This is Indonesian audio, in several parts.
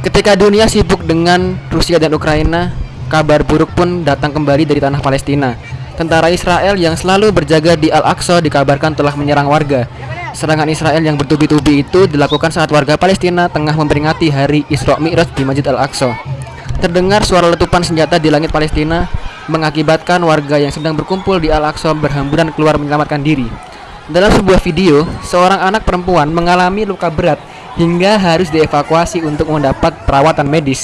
Ketika dunia sibuk dengan Rusia dan Ukraina Kabar buruk pun datang kembali dari tanah Palestina Tentara Israel yang selalu berjaga di Al-Aqsa dikabarkan telah menyerang warga. Serangan Israel yang bertubi-tubi itu dilakukan saat warga Palestina tengah memperingati hari Isra Mi'raj di Masjid Al-Aqsa. Terdengar suara letupan senjata di langit Palestina mengakibatkan warga yang sedang berkumpul di Al-Aqsa berhamburan keluar menyelamatkan diri. Dalam sebuah video, seorang anak perempuan mengalami luka berat hingga harus dievakuasi untuk mendapat perawatan medis.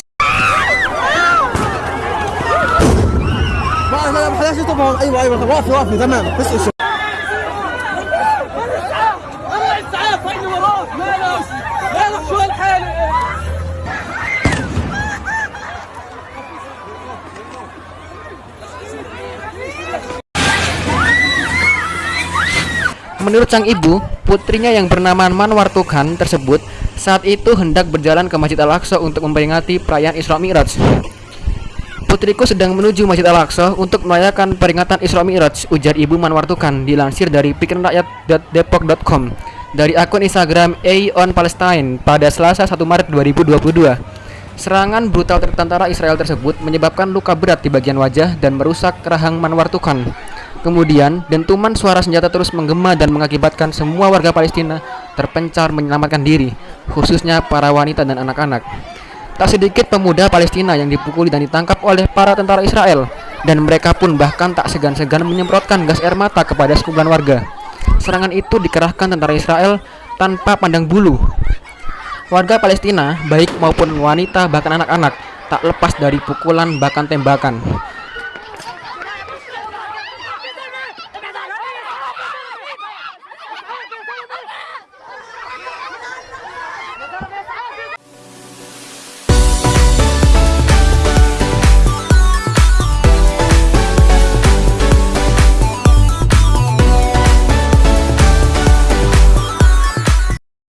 Menurut sang ibu, putrinya yang bernama Manwar Tuhan tersebut saat itu hendak berjalan ke Masjid Al-Aqsa untuk memperingati perayaan Isra Mi'raj. Putriku sedang menuju Masjid Al-Aqsa untuk merayakan peringatan Isra Mi'raj, ujar ibu Manwar Tukan dilansir dari pikiranrakyat.depok.com dari akun Instagram Aeon Palestine pada Selasa 1 Maret 2022. Serangan brutal tentara Israel tersebut menyebabkan luka berat di bagian wajah dan merusak rahang Manwar Tukan. Kemudian, dentuman suara senjata terus menggema dan mengakibatkan semua warga Palestina terpencar menyelamatkan diri, khususnya para wanita dan anak-anak. Tak sedikit pemuda Palestina yang dipukuli dan ditangkap oleh para tentara Israel dan mereka pun bahkan tak segan-segan menyemprotkan gas air mata kepada sekumpulan warga. Serangan itu dikerahkan tentara Israel tanpa pandang bulu. Warga Palestina, baik maupun wanita bahkan anak-anak, tak lepas dari pukulan bahkan tembakan.